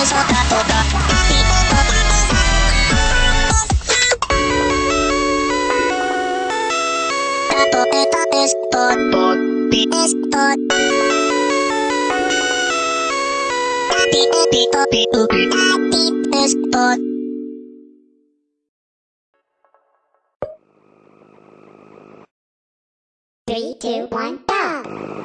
Spot. Three, two, one, go!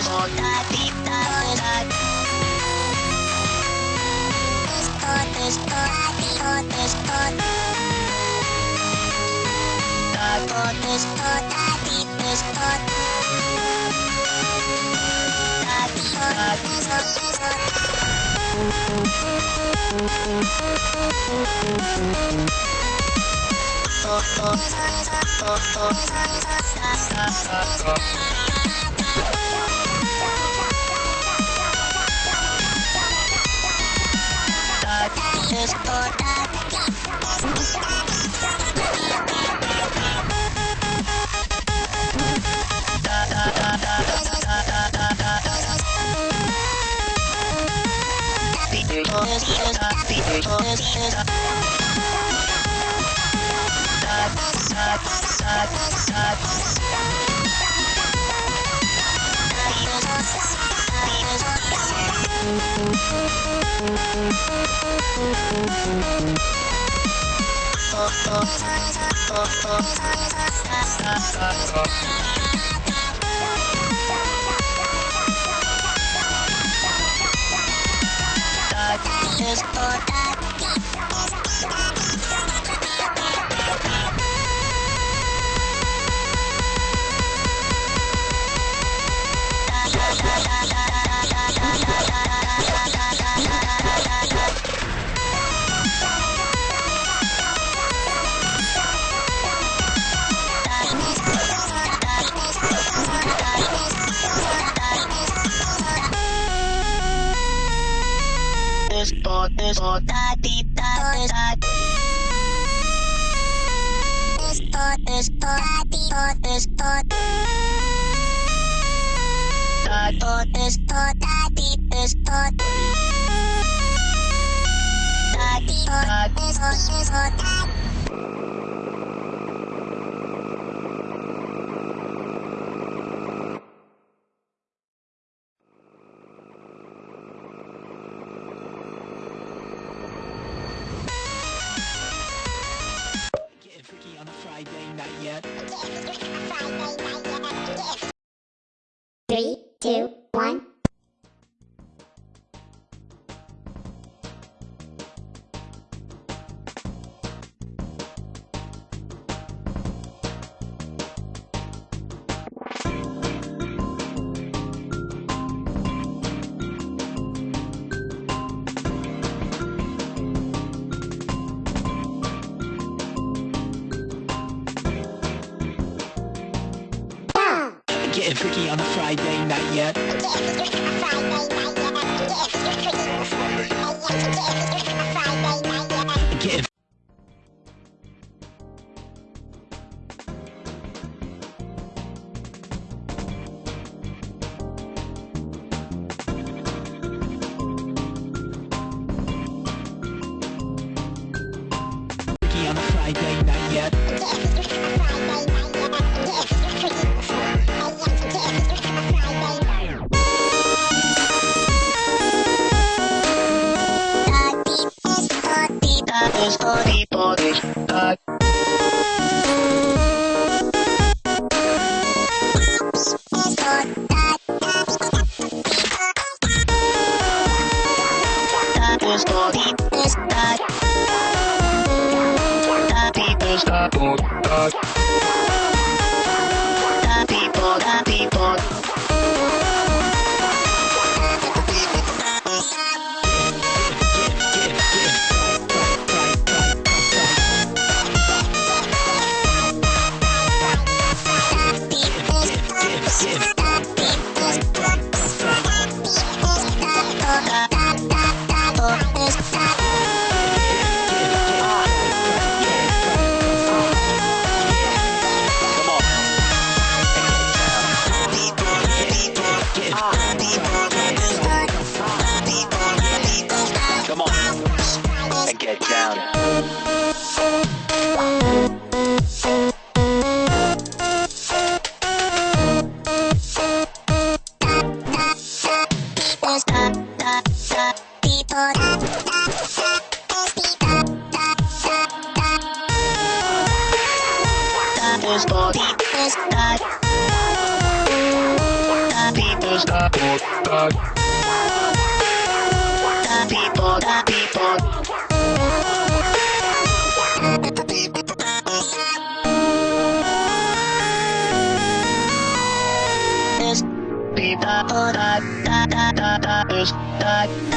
έχω τα τυπτά Τότε στο τότε στο Τότε στο τότε στο Τότε στο Oh, oh, oh, oh, oh, oh, oh, oh, oh, oh, Happy, spot, happy. Happy, Just put that Spot, happy, spot. Happy, spot, spot, spot. Getting freaky on a Friday night yet. Three, two, one. Getting freaky on a Friday night yet. Getting People, people. for the people. It's people that, that, that, that, that is that.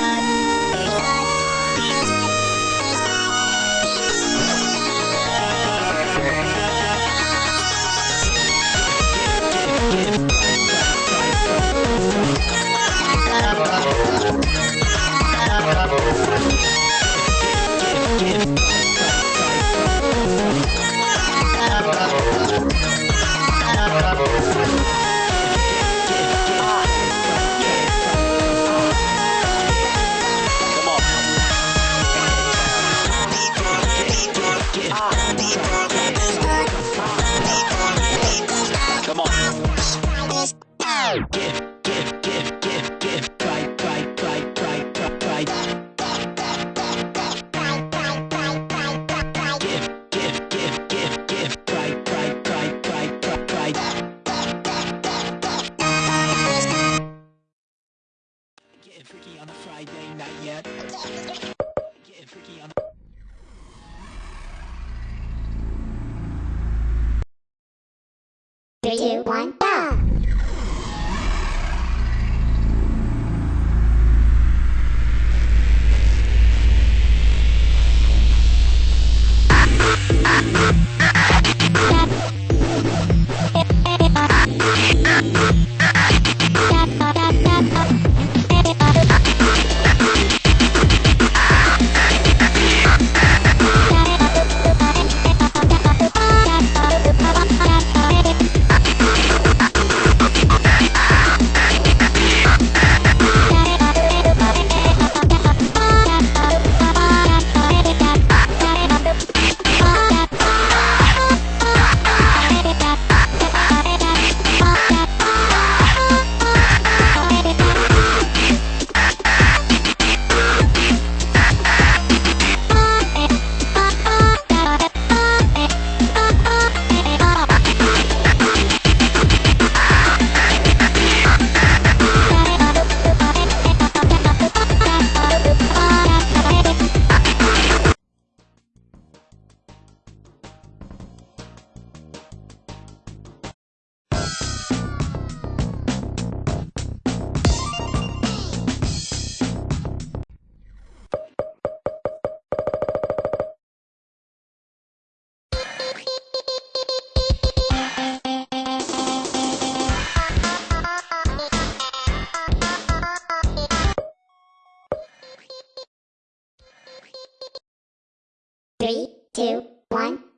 two, one.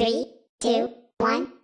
Three, two, one.